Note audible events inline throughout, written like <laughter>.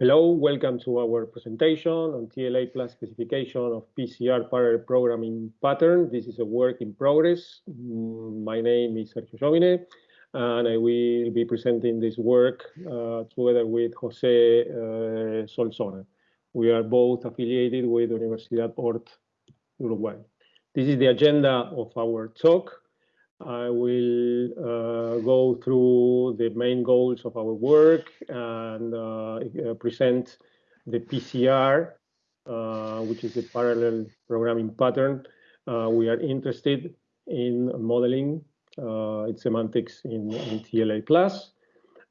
Hello, welcome to our presentation on TLA plus specification of PCR parallel programming pattern. This is a work in progress. Mm, my name is Sergio Yovine, and I will be presenting this work uh, together with Jose uh, Solsona. We are both affiliated with Universidad Ort, Uruguay. This is the agenda of our talk. I will uh, go through the main goals of our work and uh, uh present the PCR, uh, which is a parallel programming pattern. Uh, we are interested in modeling its semantics in, in TLA+.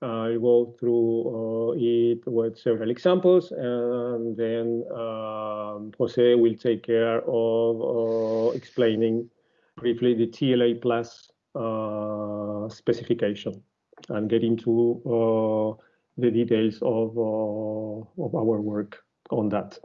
I'll go through it with several examples, and then um, Jose will take care of explaining briefly the TLA plus uh, specification and get into uh, the details of, uh, of our work on that.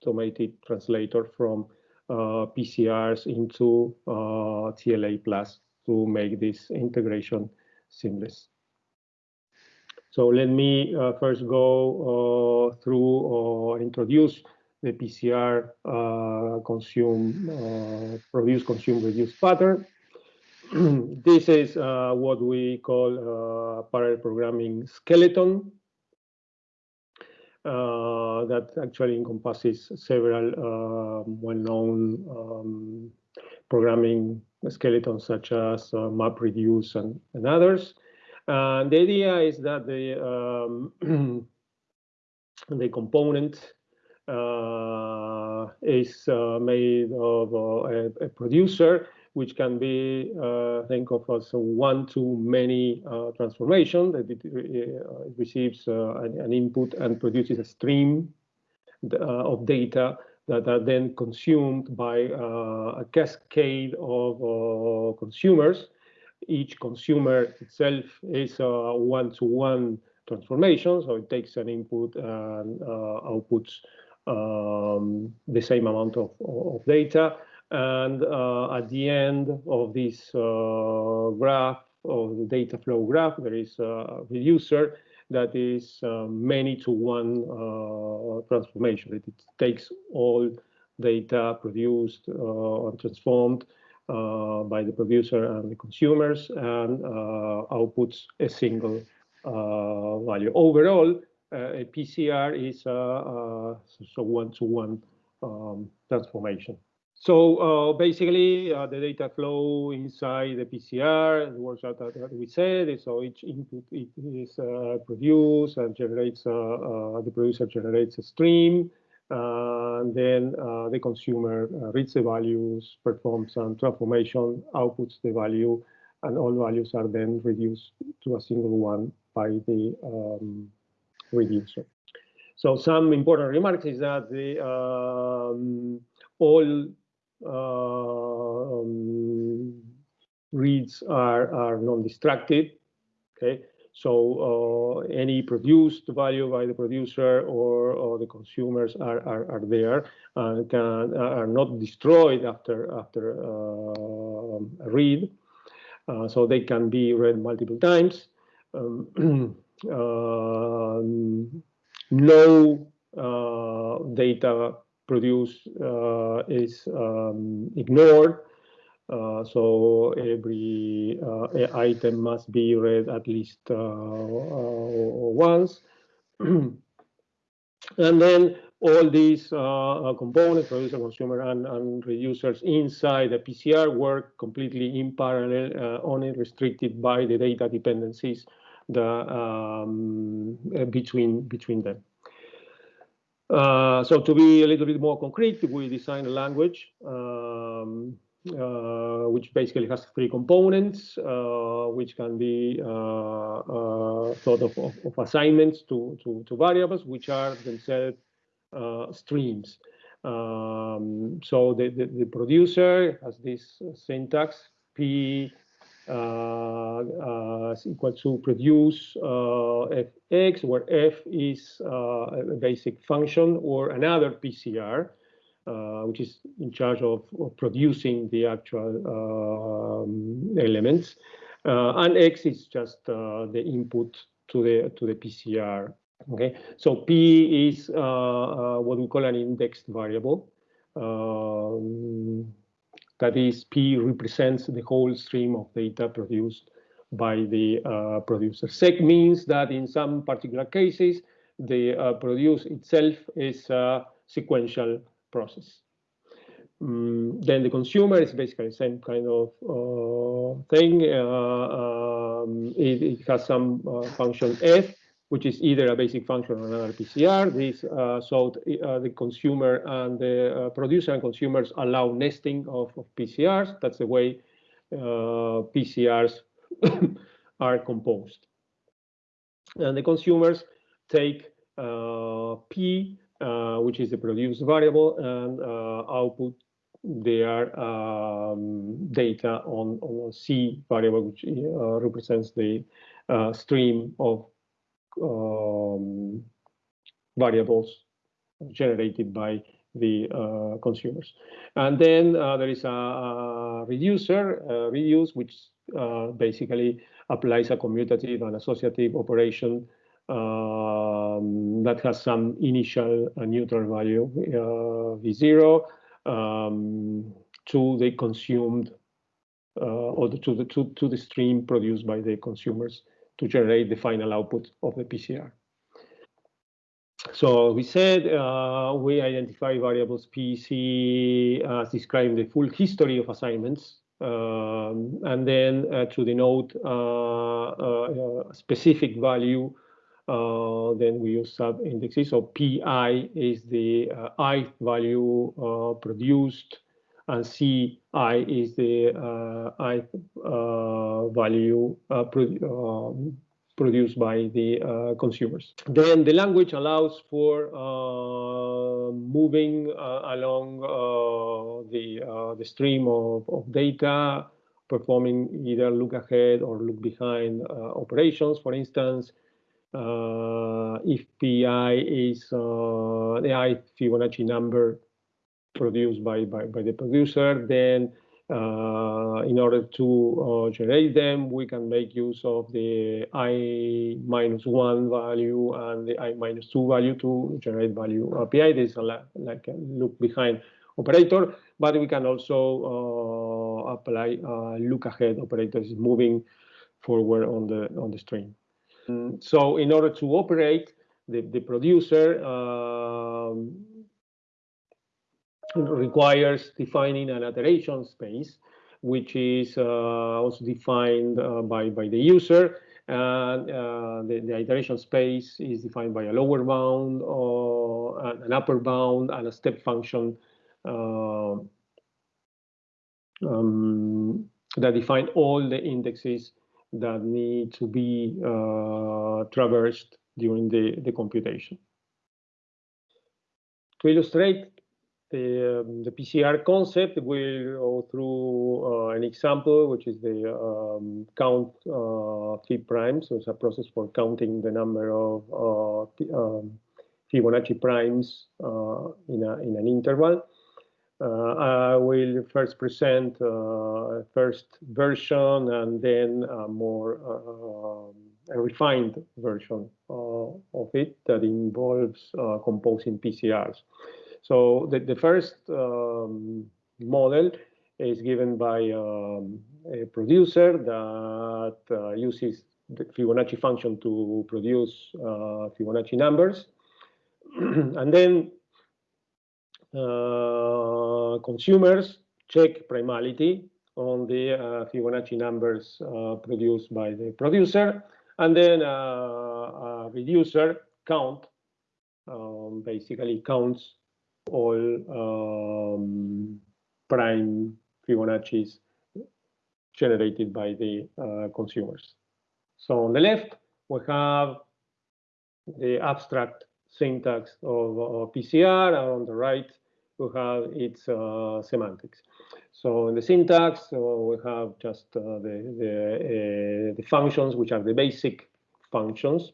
Automated translator from uh, PCRs into uh, TLA plus to make this integration seamless. So let me uh, first go uh, through or introduce the PCR uh, consume, uh, produce, consume, reduce pattern. <clears throat> this is what we call parallel programming skeleton uh, that actually encompasses several uh, well-known um, programming skeletons such as uh, MapReduce and, and others. And the idea is that the um, <clears throat> the component uh, is uh, made of uh, a, a, producer which can be uh, think of as a one-to-many uh, transformation that it, uh, it receives uh, an, an, input and produces a stream uh, of data that are then consumed by a cascade of consumers. Each consumer itself is a one-to-one transformation, so it takes an input and outputs um, the same amount of, of data and uh, at the end of this uh, graph, of the data flow graph, there is a reducer that is uh, many to one uh, transformation. It, takes all data produced uh, and transformed uh, by the producer and the consumers and outputs a single value. Overall, a PCR is a one-to-one -one, um, transformation. So uh, basically, uh, the data flow inside the PCR works out that we said. So each input is uh, produced and generates, uh, uh, the producer generates a stream. and then uh, the consumer reads the values, performs some transformation, outputs the value, and all values are then reduced to a single one by the um, reducer. So some important remarks is that the um, all um, reads are, are non-destructive. Okay, so uh, any produced value by the producer or, or the consumers are, are, are there and can are not destroyed after after uh, a read. Uh, so they can be read multiple times. Um, <clears throat> uh, no uh, data produced uh, is um, ignored. Uh, so every uh, item must be read at least once. <clears throat> and then all these uh, components, producer, consumer, and, and reducers inside the PCR work completely in parallel, uh, only restricted by the data dependencies the, um, between, between them. Uh, so to be a little bit more concrete, we designed a language um, uh, which basically has three components, uh, which can be uh, uh, thought of, of, of, assignments to, to, to, variables, which are themselves uh, streams. Um, so the, the, the, producer has this syntax, P uh, uh, is equal to produce uh, fx, where f is a basic function or another PCR, which is in charge of, of producing the actual um, elements. and x is just the input to the to the PCR. Okay, so p is uh, uh, what we call an indexed variable. Um, that is, P represents the whole stream of data produced by the uh, producer. Sec means that in some particular cases, the uh, produce itself is a sequential process. Um, then the consumer is basically the same kind of uh, thing. Uh, um, it, it, has some uh, function f, which is either a basic function or another PCR. This, uh, so uh, the consumer and the uh, producer and consumers allow nesting of, of PCRs. That's the way uh, PCRs <coughs> are composed. And the consumers take uh, P, uh, which is the produced variable, and output their um, data on, on C variable, which represents the stream of um, variables generated by the uh, consumers. And then uh, there is a, a reducer, a reduce, which uh, basically applies a commutative and associative operation um, that has some initial uh, neutral value, uh, V0, um, to the consumed uh, or to, the, to, to the stream produced by the consumers to generate the final output of the PCR. So we said uh, we identify variables PC as describing the full history of assignments, um, and then uh, to denote uh, uh a specific value, uh, then we use sub indexes. So PI is the uh, ith value produced and Ci is the uh, i uh, value uh, pro um, produced by the uh, consumers. Then the language allows for uh, moving uh, along the, the stream of, of data, performing either look ahead or look behind operations. For instance, if PI is the ith Fibonacci number produced by, by, by the producer. Then uh, in order to uh, generate them, we can make use of the i minus one value and the i minus two value to generate value API. This is a, like a look behind operator, but we can also uh, apply look ahead operators moving forward on the on the string. So in order to operate, the, the producer um, requires defining an iteration space, which is uh, also defined uh, by, by the user. And uh, the, the, iteration space is defined by a lower bound, or an upper bound, and a step function um, that define all the indexes that need to be uh, traversed during the, the computation. To illustrate the, um, the PCR concept, we'll go through uh, an example, which is the um, count uh, Fib primes. So it's a process for counting the number of uh, um, Fibonacci primes uh, in, a, in an interval. Uh, I will first present uh, a first version and then a more a refined version of it that involves composing PCRs. So the, the first um, model is given by um, a producer that uh, uses the Fibonacci function to produce uh, Fibonacci numbers. <clears throat> and then uh, consumers check primality on the uh, Fibonacci numbers uh, produced by the producer, and then uh, a reducer count, um, basically counts all um, prime Fibonacci's generated by the uh, consumers. So on the left, we have the abstract syntax of, of PCR, and on the right, we have its uh, semantics. So in the syntax, uh, we have just uh, the, the, uh, the, functions, which are the basic functions.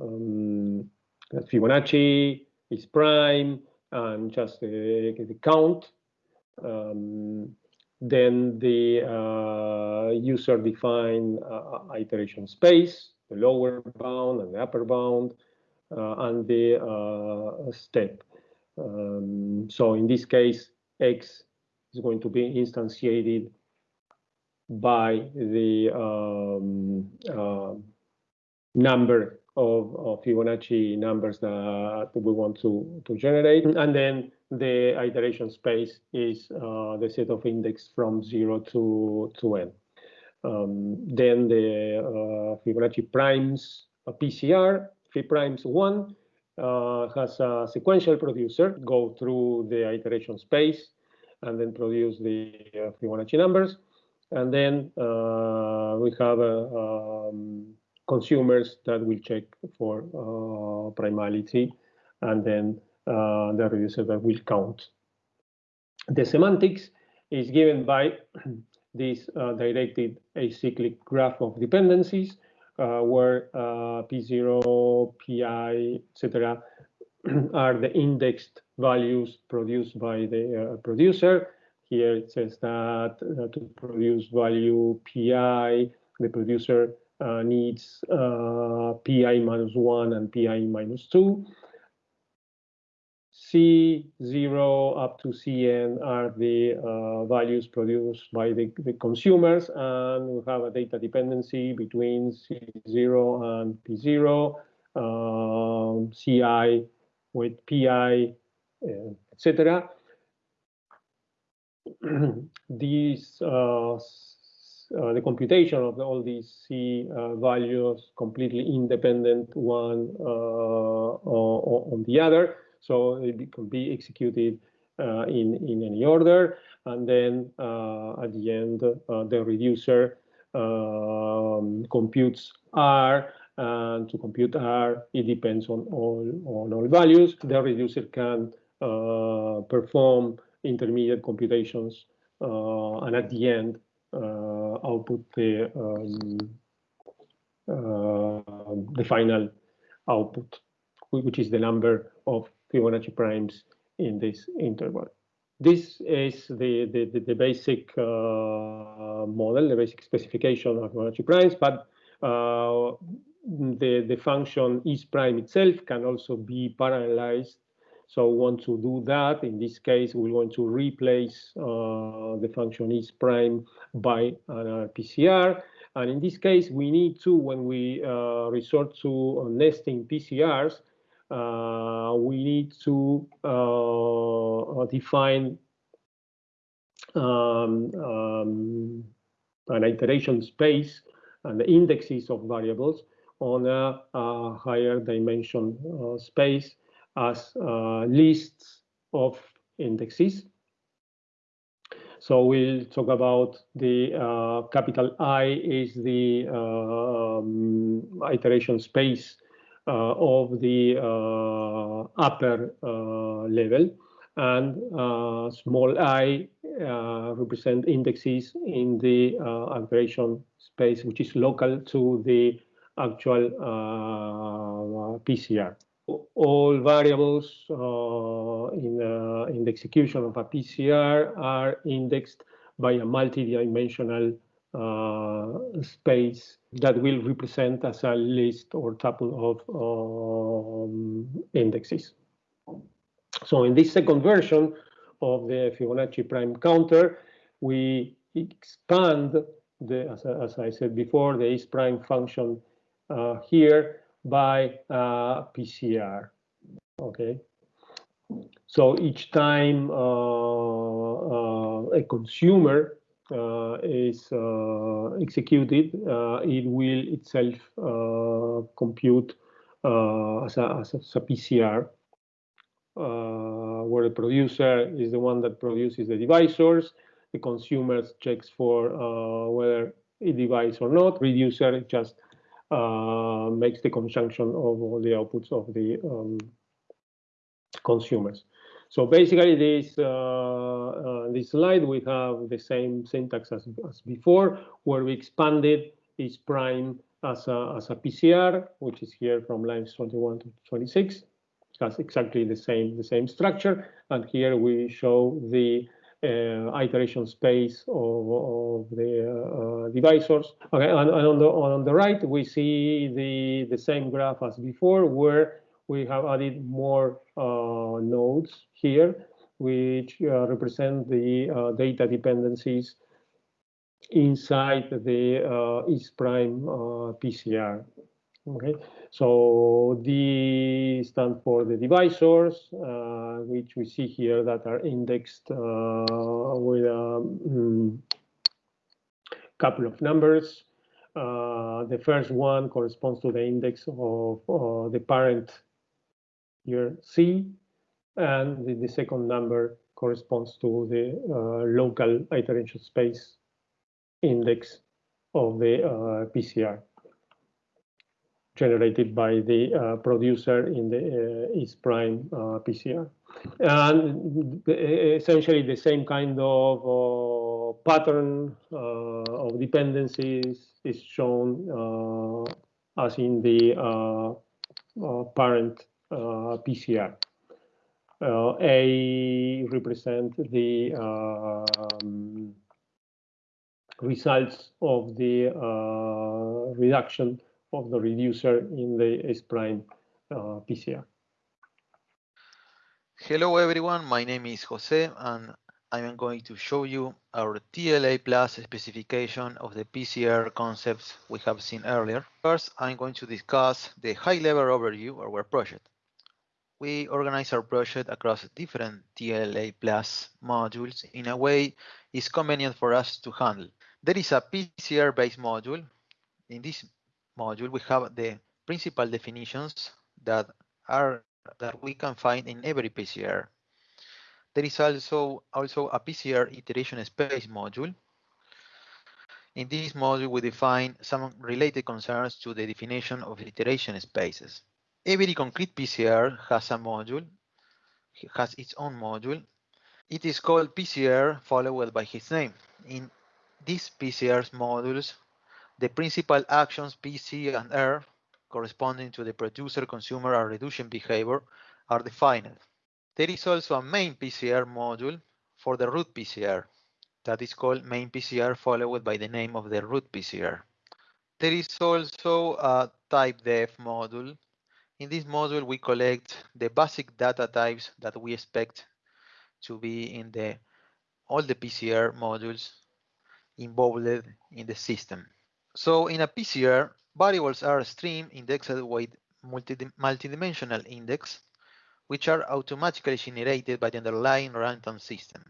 Um, Fibonacci is prime, and just the, the count. Um, then the uh, user define uh, iteration space, the lower bound and the upper bound, uh, and the uh, step. Um, so in this case, X is going to be instantiated by the um, uh, number of, of, Fibonacci numbers that we want to, to generate. And then the iteration space is uh, the set of index from 0 to, to n. Um, then the uh, Fibonacci primes a PCR, Fib primes 1, uh, has a sequential producer go through the iteration space and then produce the uh, Fibonacci numbers. And then uh, we have um, consumers that will check for uh, primality and then uh, the reducer that will count. The semantics is given by <clears throat> this uh, directed acyclic graph of dependencies uh, where uh, P0, PI, etc. are the indexed values produced by the uh, producer. Here it says that to produce value PI, the producer needs PI minus 1 and PI minus 2. C0 up to Cn are the uh, values produced by the, the, consumers, and we have a data dependency between C0 and P0, um, Ci with Pi, uh, etc. <clears throat> these uh, uh, the computation of all these C uh, values completely independent one uh, on the other so it can be executed uh, in, in any order. And then uh, at the end, the reducer um, computes R and to compute R, it depends on all, on all values. The reducer can perform intermediate computations uh, and at the end output the, um, the final output, which is the number of Fibonacci primes in this interval. This is the, the, the basic uh, model, the basic specification of Fibonacci primes, but uh, the, the function is prime itself can also be parallelized. So we want to do that. In this case, we want to replace uh, the function is prime by an PCR. And in this case, we need to, when we uh, resort to nesting PCRs, uh, we need to uh, define um, um, an iteration space and the indexes of variables on a, a higher dimension uh, space as uh, lists of indexes. So we'll talk about the uh, capital I is the uh, um, iteration space uh, of the uh, upper uh, level and small i represent indexes in the iteration space, which is local to the actual PCR all variables uh, in, uh, in the execution of a PCR are indexed by a multi-dimensional uh, space that will represent as a list or tuple of um, indexes. So in this second version of the Fibonacci prime counter, we expand the, as, as I said before, the is prime function uh, here by uh, PCR. Okay. So each time uh, uh a consumer uh, is executed, it will itself compute as a, as, a, PCR where the producer is the one that produces the divisors, the consumer checks for whether a divisor or not, reducer just uh, makes the conjunction of all the outputs of the um, consumers. So basically, this uh, uh, this slide we have the same syntax as, as before, where we expanded is prime as a, as a PCR, which is here from lines 21 to 26 has exactly the same the same structure. And here we show the iteration space of, of the uh, divisors. Okay, and, and, on the on the right we see the the same graph as before, where we have added more uh, nodes here, which uh, represent the uh, data dependencies inside the uh, is prime PCR. Okay, so D stand for the divisors, uh, which we see here that are indexed uh, with a um, couple of numbers. Uh, the first one corresponds to the index of uh, the parent here C, and the, the, second number corresponds to the uh, local iteration space index of the uh, PCR generated by the uh, producer in the uh, is prime uh, PCR. And essentially the same kind of uh, pattern uh, of dependencies is shown uh, as in the parent PCR. A represent the um, results of the reduction of the reducer in the S-prime uh, PCR. Hello everyone, my name is Jose and I'm going to show you our TLA plus specification of the PCR concepts we have seen earlier. First, I'm going to discuss the high-level overview of our project. We organize our project across different TLA plus modules in a way it's convenient for us to handle. There is a PCR-based module. In this module, we have the principal definitions that are that we can find in every PCR. There is also, also a PCR iteration space module. In this module, we define some related concerns to the definition of iteration spaces. Every concrete PCR has a module, has its own module. It is called PCR followed by its name. In these PCR's modules, the principal actions P, C, and R corresponding to the producer, consumer, and reduction behavior are defined. There is also a main PCR module for the root PCR that is called main PCR followed by the name of the root PCR. There is also a type def module. In this module, we collect the basic data types that we expect to be in the all the PCR modules involved in the system. So in a PCR, variables are stream indexed with multi multidimensional index, which are automatically generated by the underlying runtime system.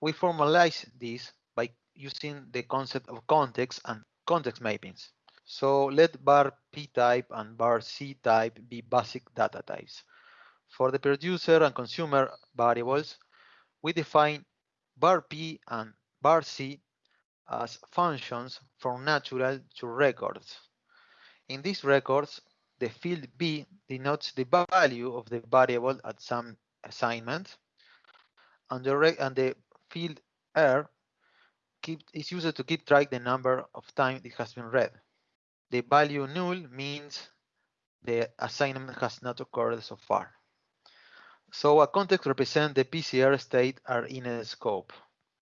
We formalize this by using the concept of context and context mappings. So let bar p type and bar c type be basic data types. For the producer and consumer variables, we define bar p and bar c as functions from natural to records. In these records, the field B denotes the value of the variable at some assignment, and the, and the field R keep, is used to keep track the number of times it has been read. The value null means the assignment has not occurred so far. So a context represents the PCR state are in a scope.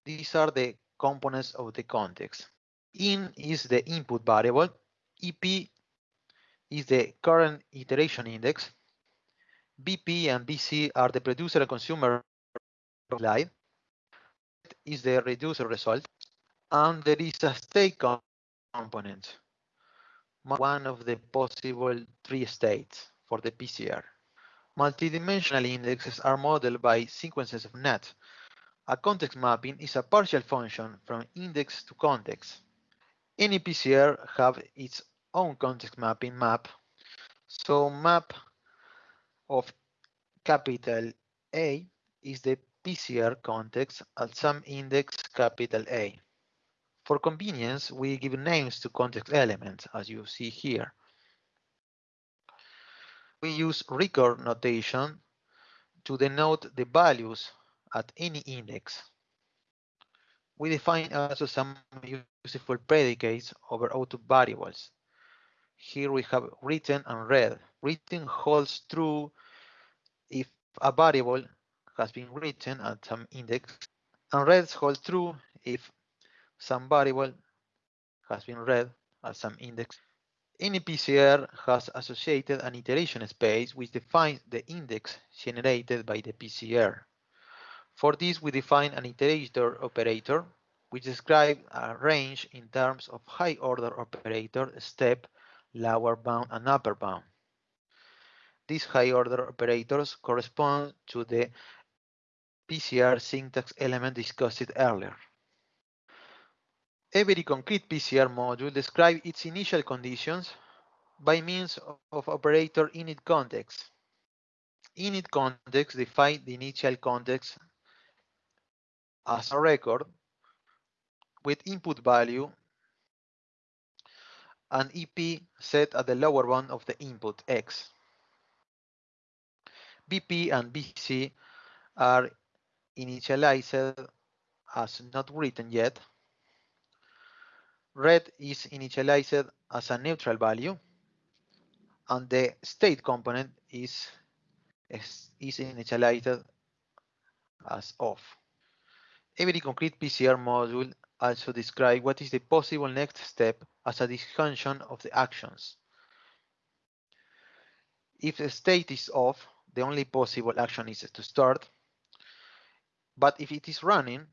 These are the components of the context. In is the input variable, EP is the current iteration index, BP and BC are the producer and consumer slide. Is the reducer result, and there is a state component, one of the possible three states for the PCR. Multidimensional indexes are modeled by sequences of NAT. A context mapping is a partial function from index to context. Any PCR have its own context mapping map. So map of capital A is the PCR context at some index capital A. For convenience, we give names to context elements, as you see here. We use record notation to denote the values at any index. We define also some useful predicates over output variables. Here we have written and read. Written holds true if a variable has been written at some index, and read holds true if some variable has been read at some index. Any PCR has associated an iteration space which defines the index generated by the PCR. For this, we define an iterator operator, which describes a range in terms of high-order operator, step, lower bound, and upper bound. These high-order operators correspond to the PCR syntax element discussed earlier. Every concrete PCR module describes its initial conditions by means of operator init context. Init context defines the initial context as a record with input value and EP set at the lower bound of the input X. BP and BC are initialized as not written yet. Red is initialized as a neutral value and the state component is, is, is initialized as off. Every concrete PCR module also describes what is the possible next step as a disjunction of the actions. If the state is off, the only possible action is to start. But if it is running,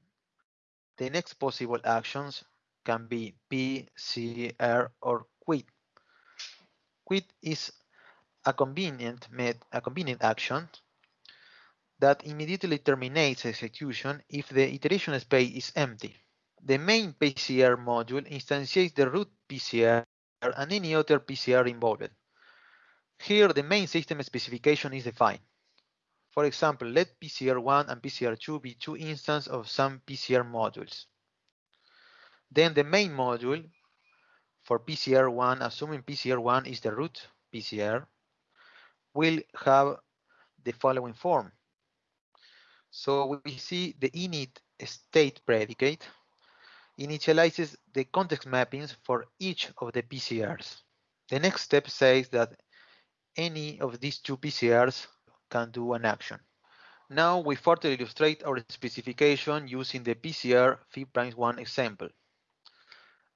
the next possible actions can be P, C, R, or quit. Quit is a convenient a convenient action that immediately terminates execution if the iteration space is empty. The main PCR module instantiates the root PCR and any other PCR involved. Here, the main system specification is defined. For example, let PCR1 and PCR2 be two instances of some PCR modules. Then the main module for PCR1, assuming PCR1 is the root PCR, will have the following form. So we see the init state predicate initializes the context mappings for each of the PCRs. The next step says that any of these two PCRs can do an action. Now we further illustrate our specification using the PCR Fib'1 example.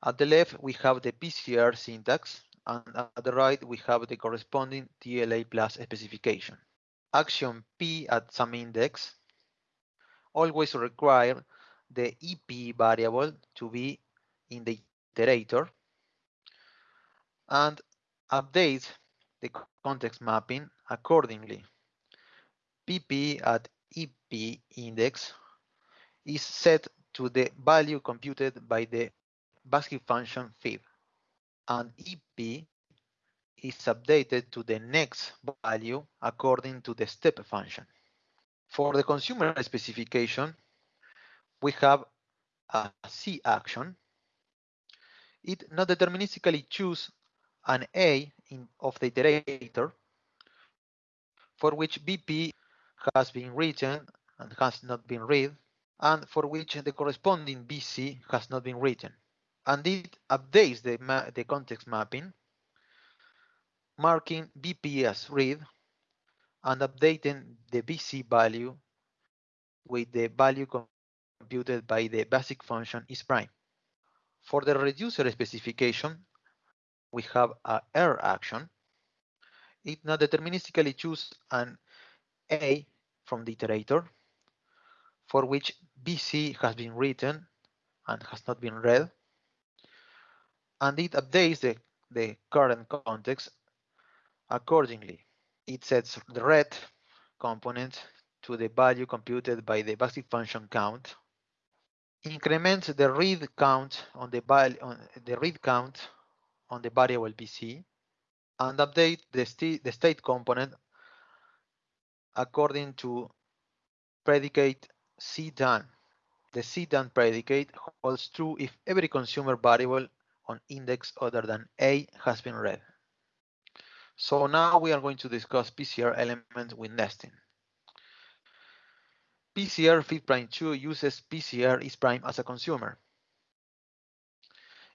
At the left, we have the PCR syntax, and at the right, we have the corresponding TLA plus specification. Action P at some index always require the EP variable to be in the iterator and update the context mapping accordingly. PP at EP index is set to the value computed by the basic function fib and EP is updated to the next value according to the step function. For the consumer specification, we have a C action. It not deterministically choose an A in, of the iterator for which BP has been written and has not been read, and for which the corresponding BC has not been written. And it updates the, the context mapping, marking BP as read and updating the BC value with the value computed by the basic function is prime. For the reducer specification, we have a R action. It not deterministically choose an A from the iterator, for which BC has been written and has not been read, and it updates the, the current context accordingly. It sets the read component to the value computed by the basic function count, increments the read count on the on the read count on the variable BC, and update the, st the state component according to predicate C done. The C done predicate holds true if every consumer variable on index other than A has been read. So now we are going to discuss PCR element with nesting. PCR fit prime 2 uses PCR is prime as a consumer.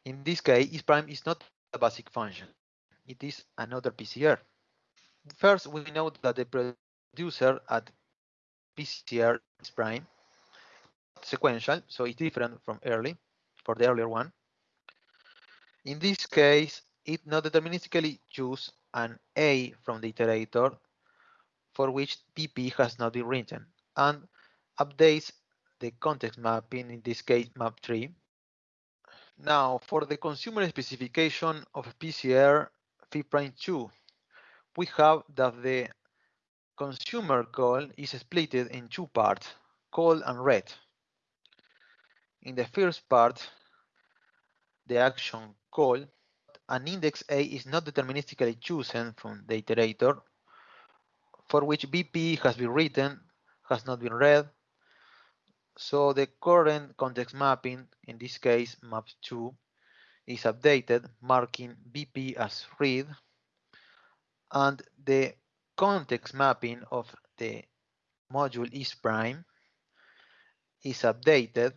In this case, is prime is not a basic function. It is another PCR. First, we know that the producer at PCR is prime sequential, so it's different from early for the earlier one. In this case, it not deterministically choose an A from the iterator for which PP has not been written and updates the context mapping, in this case map3. Now for the consumer specification of PCR FIPRIME2, we have that the consumer call is split in two parts, call and read. In the first part, the action call, an index A is not deterministically chosen from the iterator, for which BP has been written, has not been read. So the current context mapping, in this case map2, is updated, marking BP as read, and the context mapping of the module is prime is updated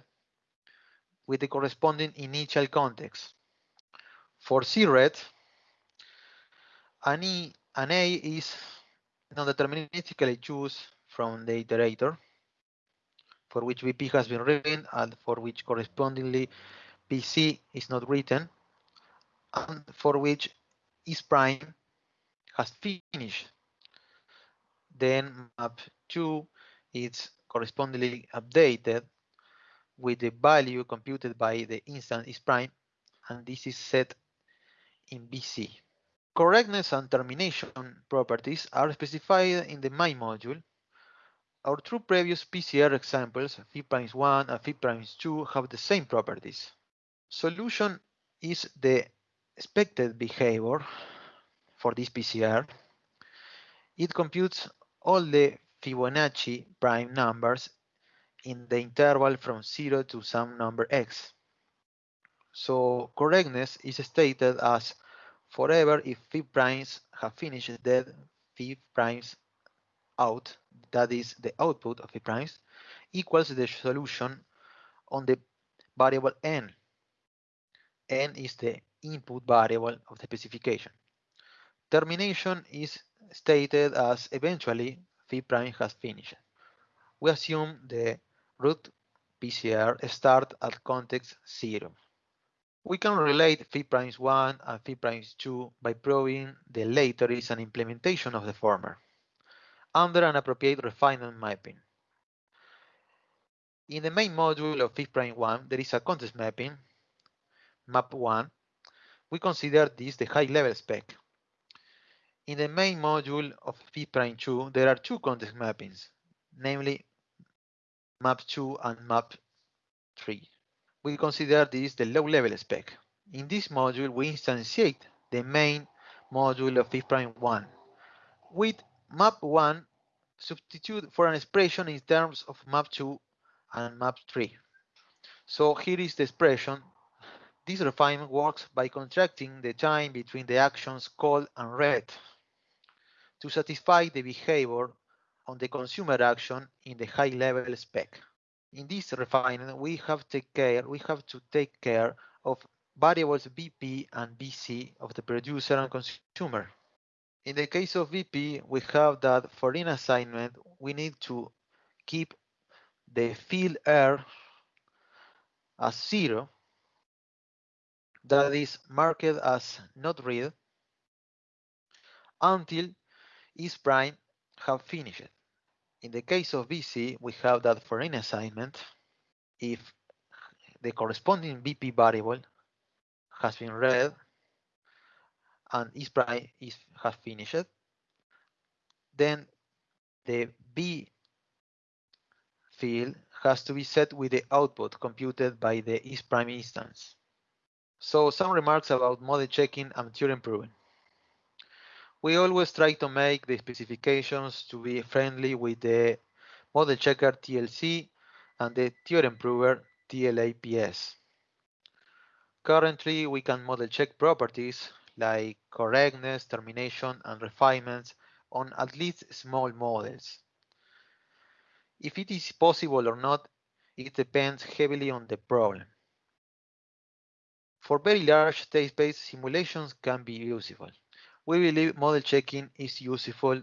with the corresponding initial context. For CRED, an, e, an A is non-deterministically choose from the iterator, for which BP has been written and for which correspondingly PC is not written, and for which is prime has finished. Then map2 is correspondingly updated with the value computed by the instance is prime, and this is set in BC. Correctness and termination properties are specified in the main module. Our two previous PCR examples, FIPRIMES1 and FIPRIMES2, have the same properties. Solution is the expected behavior for this PCR. It computes all the Fibonacci prime numbers in the interval from 0 to some number x. So correctness is stated as forever if phi primes have finished dead phi primes out, that is the output of phi primes, equals the solution on the variable n. n is the input variable of the specification. Termination is stated as eventually phi prime has finished. We assume the root PCR start at context 0. We can relate phi primes 1 and phi primes 2 by proving the later is an implementation of the former under an appropriate refinement mapping. In the main module of phi prime 1, there is a context mapping, map 1. We consider this the high level spec. In the main module of phi prime 2, there are two context mappings, namely map 2 and map 3 we consider this the low-level spec. In this module, we instantiate the main module of FIPRIME1. With map1, substitute for an expression in terms of map2 and map3. So here is the expression. This refinement works by contracting the time between the actions call and read to satisfy the behavior on the consumer action in the high-level spec in this refinement, we have take care, we have to take care of variables BP and BC of the producer and consumer. In the case of BP, we have that for in assignment, we need to keep the field R as zero, that is marked as not read, until is prime have finished. In the case of BC, we have that for any assignment, if the corresponding BP variable has been read and is prime is has finished, then the B field has to be set with the output computed by the is prime instance. So some remarks about model checking and theorem proving. We always try to make the specifications to be friendly with the model checker TLC and the theorem prover TLAPS. Currently, we can model check properties like correctness, termination, and refinements on at least small models. If it is possible or not, it depends heavily on the problem. For very large state-space simulations can be useful we believe model checking is useful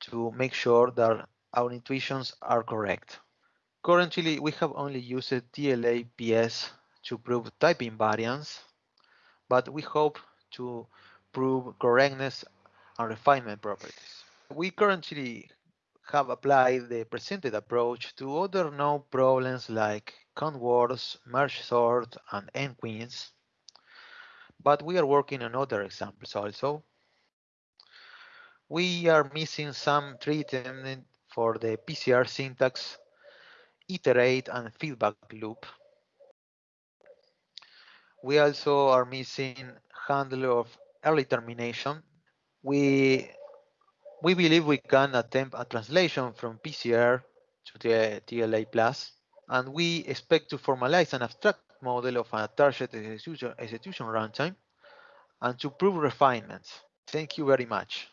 to make sure that our intuitions are correct. Currently, we have only used TLAPS to prove type invariance, but we hope to prove correctness and refinement properties. We currently have applied the presented approach to other known problems like count merge sort, and n-queens but we are working on other examples also. We are missing some treatment for the PCR syntax, iterate and feedback loop. We also are missing handle of early termination. We, we believe we can attempt a translation from PCR to the TLA plus, and we expect to formalize an abstract model of a target execution, execution runtime and to prove refinements. Thank you very much.